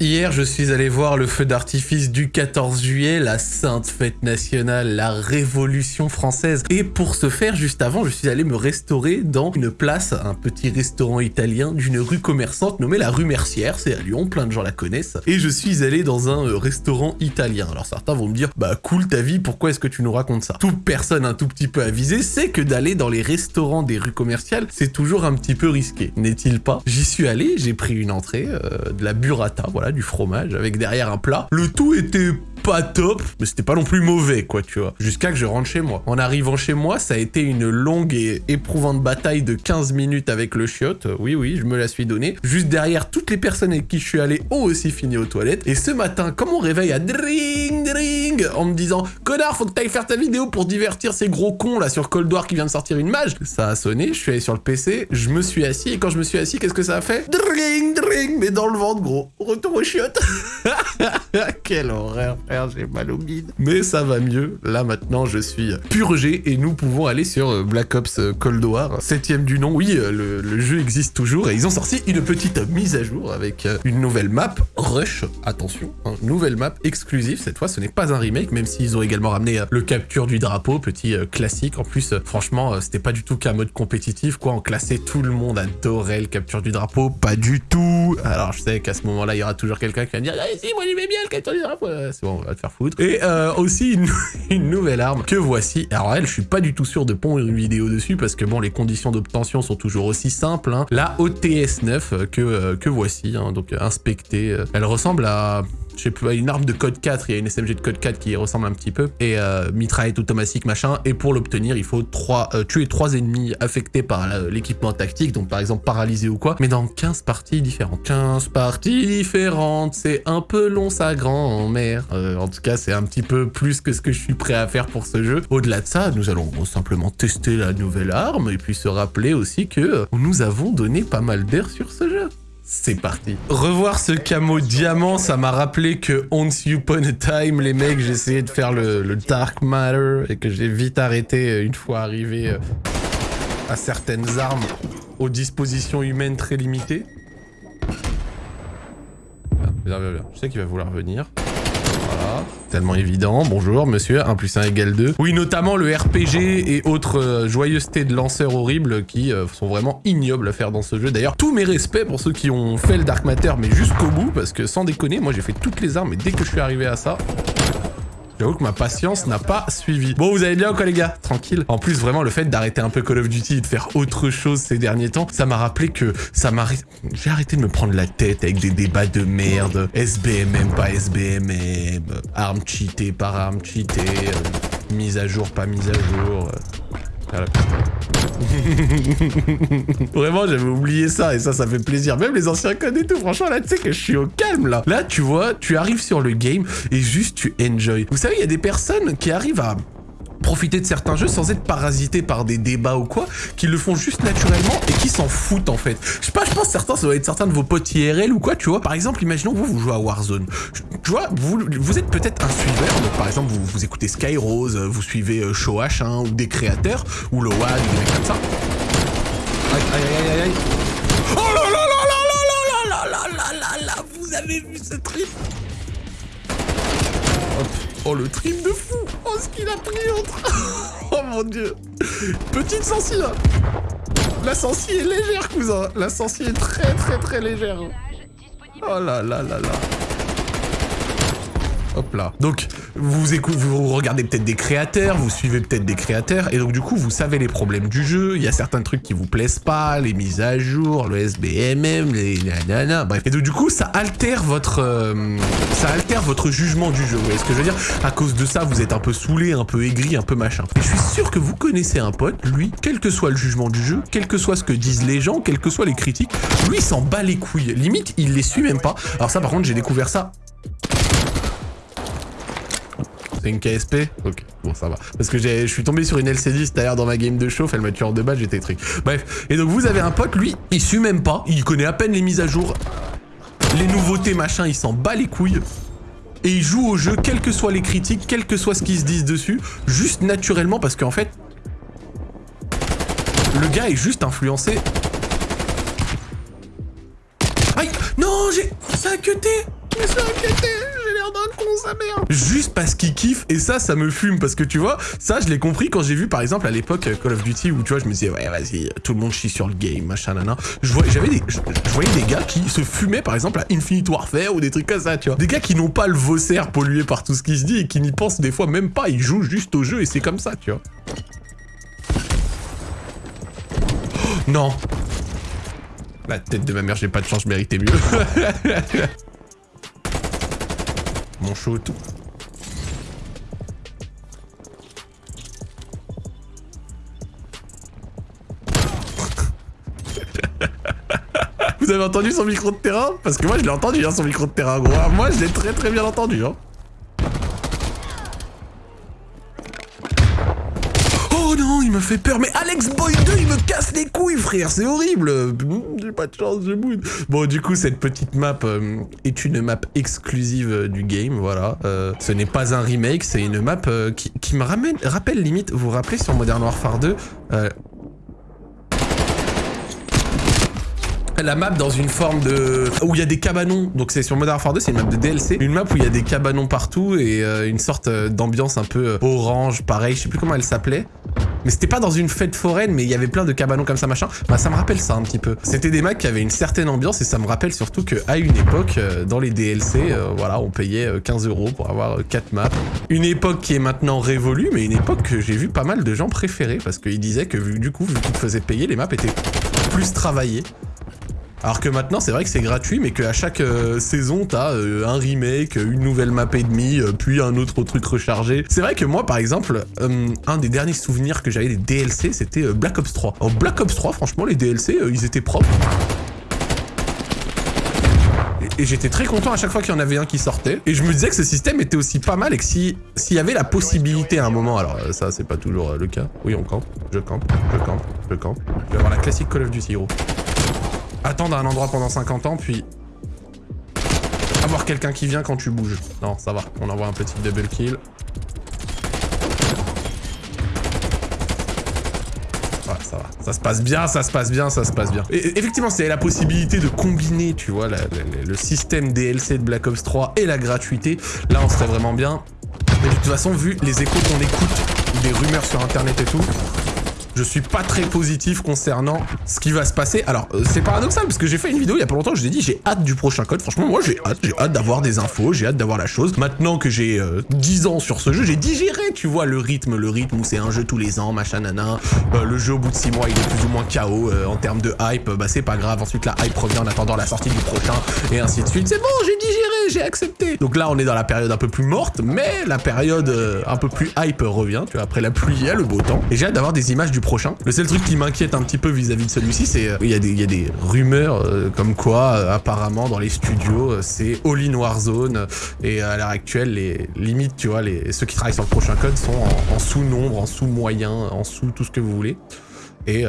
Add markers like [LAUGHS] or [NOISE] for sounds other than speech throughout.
Hier, je suis allé voir le feu d'artifice du 14 juillet, la sainte fête nationale, la révolution française. Et pour ce faire, juste avant, je suis allé me restaurer dans une place, un petit restaurant italien d'une rue commerçante nommée la rue Mercière. C'est à Lyon, plein de gens la connaissent. Et je suis allé dans un euh, restaurant italien. Alors certains vont me dire, bah cool ta vie, pourquoi est-ce que tu nous racontes ça? Toute personne un tout petit peu avisée sait que d'aller dans les restaurants des rues commerciales, c'est toujours un petit peu risqué, n'est-il pas? J'y suis allé, j'ai pris une entrée, euh, de la burrata, voilà du fromage avec derrière un plat. Le tout était pas top, mais c'était pas non plus mauvais, quoi, tu vois. Jusqu'à que je rentre chez moi. En arrivant chez moi, ça a été une longue et éprouvante bataille de 15 minutes avec le chiotte. Oui, oui, je me la suis donnée. Juste derrière, toutes les personnes avec qui je suis allé ont aussi fini aux toilettes. Et ce matin, comme on réveille à dring, dring, en me disant « Connard, faut que t'ailles faire ta vidéo pour divertir ces gros cons, là, sur Cold War qui vient de sortir une mage !» Ça a sonné, je suis allé sur le PC, je me suis assis, et quand je me suis assis, qu'est-ce que ça a fait? Dring, dring, mais dans le ventre, gros. Retour au chiottes [LAUGHS] [LAUGHS] Quelle horreur j'ai mal au bide. Mais ça va mieux. Là, maintenant, je suis purgé et nous pouvons aller sur euh, Black Ops euh, Cold War. Septième du nom. Oui, euh, le, jeu existe toujours et ils ont sorti une petite mise à jour avec une nouvelle map. Rush, attention, hein, nouvelle map exclusive. Cette fois, ce n'est pas un remake, même s'ils ont également ramené le capture du drapeau, petit classique. En plus, franchement, c'était pas du tout qu'un mode compétitif, quoi. En classé, tout le monde adorait le capture du drapeau. Pas du tout. Alors, je sais qu'à ce moment-là, il y aura toujours quelqu'un qui va dire, ah, bien le. C'est bon, va te faire foutre. Et euh, aussi [LAUGHS] une, nouvelle arme que voici. Alors elle, je suis pas du tout sûr de pondre une vidéo dessus parce que bon, les conditions d'obtention sont toujours aussi simples. Hein. La OTS 9 que, euh, que voici, hein, donc inspectée. Elle ressemble à je sais plus, une arme de code 4, il y a une SMG de code 4 qui ressemble un petit peu, et euh, mitraillette automatique, machin, et pour l'obtenir, il faut euh, tuer 3 ennemis affectés par l'équipement tactique, donc par exemple paralysés ou quoi, mais dans 15 parties différentes. 15 parties différentes, c'est un peu long sa grand-mère. Euh, en tout cas, c'est un petit peu plus que ce que je suis prêt à faire pour ce jeu. Au-delà de ça, nous allons simplement tester la nouvelle arme, et puis se rappeler aussi que nous avons donné pas mal d'air sur ce jeu. C'est parti. Revoir ce camo diamant, ça m'a rappelé que Once Upon a Time, les mecs, j'essayais de faire le, Dark Matter et que j'ai vite arrêté euh, une fois arrivé euh, à certaines armes aux dispositions humaines très limitées. Ah, viens, viens, viens. Je sais qu'il va vouloir venir. Tellement évident. Bonjour, monsieur, 1 plus 1 égale 2. Oui, notamment le RPG et autres euh, joyeusetés de lanceurs horribles qui euh, sont vraiment ignobles à faire dans ce jeu. D'ailleurs, tous mes respects pour ceux qui ont fait le Dark Matter, mais jusqu'au bout, parce que sans déconner, moi j'ai fait toutes les armes, et dès que je suis arrivé à ça, J'avoue que ma patience n'a pas suivi. Bon, vous allez bien quoi les gars? Tranquille. En plus, vraiment, le fait d'arrêter un peu Call of Duty et de faire autre chose ces derniers temps, ça m'a rappelé que ça m'a... J'ai arrêté de me prendre la tête avec des débats de merde. SBMM, pas SBMM. Arme cheatée par arme cheatée. Euh, mise à jour, pas mise à jour. Euh, [LAUGHS] Vraiment, j'avais oublié ça et ça, ça fait plaisir. Même les anciens codes et tout, franchement, là, tu sais que je suis au calme, là. Là, tu vois, tu arrives sur le game et juste tu enjoy. Vous savez, il y a des personnes qui arrivent à profiter de certains jeux sans être parasité par des débats ou quoi, qui le font juste naturellement et qui s'en foutent en fait. Je sais pas, je pense certains, ça doit être certains de vos potes IRL ou quoi, tu vois. Par exemple, imaginons vous, vous jouez à Warzone. Tu vois, vous, vous êtes peut-être un suiveur, donc par exemple, vous, vous écoutez Skyrose, vous suivez euh, Show H1 ou des créateurs, ou WAD, des mecs comme ça. Aïe, aïe, aïe, aïe. Oh là là là là là là là là là là là Vous avez vu ce trip Hop. Oh, le trip de fou Oh, ce qu'il a pris entre... [LAUGHS] oh, mon Dieu. Petite sensi, là La sensi est légère, cousin. La sensi est très, très, très légère. Oh là là là là Donc, vous, vous regardez peut-être des créateurs, vous suivez peut-être des créateurs, et donc du coup, vous savez les problèmes du jeu, il y a certains trucs qui vous plaisent pas, les mises à jour, le SBMM, les nanana, bref. Et donc du coup, ça altère votre... Euh, ça altère votre jugement du jeu, vous voyez ce que je veux dire? À cause de ça, vous êtes un peu saoulé, un peu aigri, un peu machin. Et je suis sûr que vous connaissez un pote, lui, quel que soit le jugement du jeu, quel que soit ce que disent les gens, quels que soient les critiques, lui, il s'en bat les couilles. Limite, il les suit même pas. Alors ça, par contre, j'ai découvert ça c'est une KSP Ok, bon ça va. Parce que je suis tombé sur une LC10 d'ailleurs dans ma game de chauffe, elle m'a tué en deux balles, j'étais truc. Bref, et donc vous avez un pote, lui, il suit même pas, il connaît à peine les mises à jour, les nouveautés machin, il s'en bat les couilles. Et il joue au jeu, quelles que soient les critiques, quel que soit ce qu'ils se disent dessus, juste naturellement parce qu'en fait, le gars est juste influencé. Aïe Non, j'ai... Ça a Me inquiété, j'ai l'air d'un con, sa mère. Juste parce qu'il kiffe, et ça, ça me fume, parce que tu vois, ça, je l'ai compris quand j'ai vu, par exemple, à l'époque, Call of Duty, où tu vois, je me disais, ouais, vas-y, tout le monde chie sur le game, machin, nana. Je voyais, j'avais des, je, voyais des gars qui se fumaient, par exemple, à Infinite Warfare, ou des trucs comme ça, tu vois. Des gars qui n'ont pas le vossaire pollué par tout ce qui se dit, et qui n'y pensent des fois même pas, ils jouent juste au jeu, et c'est comme ça, tu vois. [GASPS] Non La tête de ma mère, j'ai pas de chance, je méritais mieux. [LAUGHS] Mon shoot. Vous avez entendu son micro de terrain? Parce que moi je l'ai entendu hein, son micro de terrain gros. Moi je l'ai très très bien entendu hein. Oh non, il me fait peur. Mais Alex Boy 2, il me casse les couilles, frère. C'est horrible. J'ai pas de chance, je boude. Bon, du coup, cette petite map euh, est une map exclusive euh, du game, voilà. Euh, ce n'est pas un remake, c'est une map qui, qui, me ramène, rappelle limite, vous vous rappelez sur Modern Warfare 2, la map dans une forme de... où il y a des cabanons. Donc c'est sur Modern Warfare 2, c'est une map de DLC. Une map où il y a des cabanons partout et une sorte d'ambiance un peu orange, pareil. Je sais plus comment elle s'appelait. Mais c'était pas dans une fête foraine, mais il y avait plein de cabanons comme ça, machin. Bah ça me rappelle ça un petit peu. C'était des maps qui avaient une certaine ambiance et ça me rappelle surtout qu'à une époque, dans les DLC, voilà, on payait 15 euros pour avoir 4 maps. Une époque qui est maintenant révolue, mais une époque que j'ai vu pas mal de gens préférer parce qu'ils disaient que du coup, vu qu'ils te faisaient payer, les maps étaient plus travaillées. Alors que maintenant, c'est vrai que c'est gratuit, mais qu'à chaque euh, saison, t'as euh, un remake, une nouvelle map et demie, euh, puis un autre truc rechargé. C'est vrai que moi, par exemple, un des derniers souvenirs que j'avais des DLC, c'était Black Ops 3. En Black Ops 3, franchement, les DLC, ils étaient propres. Et, j'étais très content à chaque fois qu'il y en avait un qui sortait. Et je me disais que ce système était aussi pas mal et que s'il y avait la possibilité à un moment, alors ça c'est pas toujours le cas. Oui, on campe, je campe, je campe, je campe. Je vais avoir la classique Call of Duty, gros attendre un endroit pendant 50 ans, puis avoir quelqu'un qui vient quand tu bouges. Non, ça va. On envoie un petit double kill. Ouais, ça va. Ça se passe bien, ça se passe bien, ça se passe bien. Et, effectivement, c'est la possibilité de combiner, tu vois, le système DLC de Black Ops 3 et la gratuité. Là, on serait vraiment bien. Mais de toute façon, vu les échos qu'on écoute, des rumeurs sur Internet et tout, je suis pas très positif concernant ce qui va se passer. Alors, euh, c'est paradoxal, parce que j'ai fait une vidéo il y a pas longtemps, je l'ai dit, j'ai hâte du prochain code. Franchement, moi, j'ai hâte, j'ai hâte d'avoir des infos, j'ai hâte d'avoir la chose. Maintenant que j'ai 10 euh, ans sur ce jeu, j'ai digéré, tu vois, le rythme, le rythme où c'est un jeu tous les ans, machin, nana. Euh, le jeu, au bout de 6 mois, il est plus ou moins KO en termes de hype. Bah, c'est pas grave. Ensuite, la hype revient en attendant la sortie du prochain, et ainsi de suite. C'est bon, j'ai digéré, j'ai accepté. Donc là, on est dans la période un peu plus morte, mais la période un peu plus hype revient, tu vois, après la pluie, il y a le beau temps. Et j'ai hâte d'avoir des images du Le seul truc qui m'inquiète un petit peu vis-à-vis de celui-ci, c'est euh, il y, y, a des rumeurs euh, comme quoi, euh, apparemment, dans les studios, c'est all-in Warzone. Et à l'heure actuelle, les limites, tu vois, les, ceux qui travaillent sur le prochain code sont en, sous-nombre, en sous-moyen, en sous tout ce que vous voulez. Et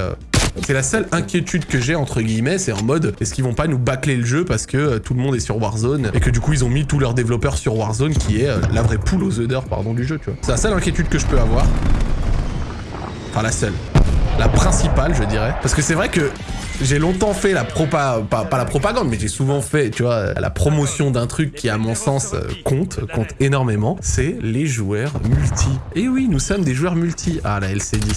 c'est la seule inquiétude que j'ai, entre guillemets, c'est en mode, est-ce qu'ils vont pas nous bâcler le jeu parce que tout le monde est sur Warzone et que du coup ils ont mis tous leurs développeurs sur Warzone qui est la vraie poule aux œufs pardon, du jeu, tu vois. C'est la seule inquiétude que je peux avoir. Enfin, la seule la principale, je dirais. Parce que c'est vrai que j'ai longtemps fait la propa... Pas, la propagande, mais j'ai souvent fait, tu vois, la promotion d'un truc qui, à mon sens, euh, compte, compte énormément. C'est les joueurs multi. Et oui, nous sommes des joueurs multi. Ah, la LC10.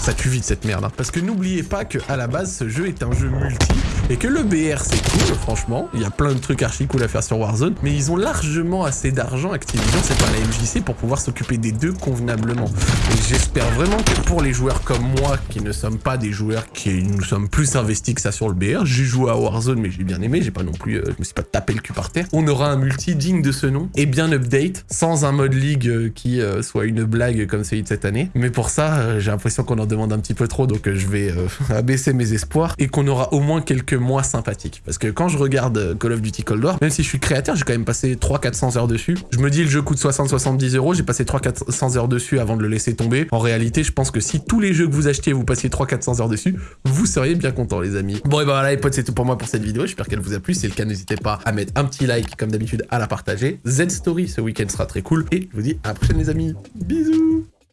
Ça tue vite cette merde. Hein. Parce que n'oubliez pas que à la base, ce jeu est un jeu multi et que le BR c'est cool, franchement. Il y a plein de trucs archi cool à faire sur Warzone, mais ils ont largement assez d'argent, Activision, c'est pas la MJC, pour pouvoir s'occuper des deux convenablement. Et j'espère vraiment que pour les joueurs comme moi, qui ne sommes pas des joueurs qui nous sommes plus investis que ça sur le BR, j'ai joué à Warzone, mais j'ai bien aimé, j'ai pas non plus, euh, je me suis pas tapé le cul par terre. On aura un multi digne de ce nom et bien update, sans un mode league euh, qui euh, soit une blague comme celui de cette année. Mais pour ça, j'ai l'impression qu'on en demande un petit peu trop, donc je vais [LAUGHS] abaisser mes espoirs et qu'on aura au moins quelques moins sympathique. Parce que quand je regarde Call of Duty Cold War, même si je suis créateur, j'ai quand même passé 300-400 heures dessus. Je me dis le jeu coûte 60-70 euros, j'ai passé 300-400 heures dessus avant de le laisser tomber. En réalité, je pense que si tous les jeux que vous achetiez, vous passiez 300-400 heures dessus, vous seriez bien content les amis. Bon et bah voilà les potes, c'est tout pour moi pour cette vidéo. J'espère qu'elle vous a plu. Si c'est le cas, n'hésitez pas à mettre un petit like comme d'habitude, à la partager. Z-Story ce week-end sera très cool. Et je vous dis à la prochaine les amis. Bisous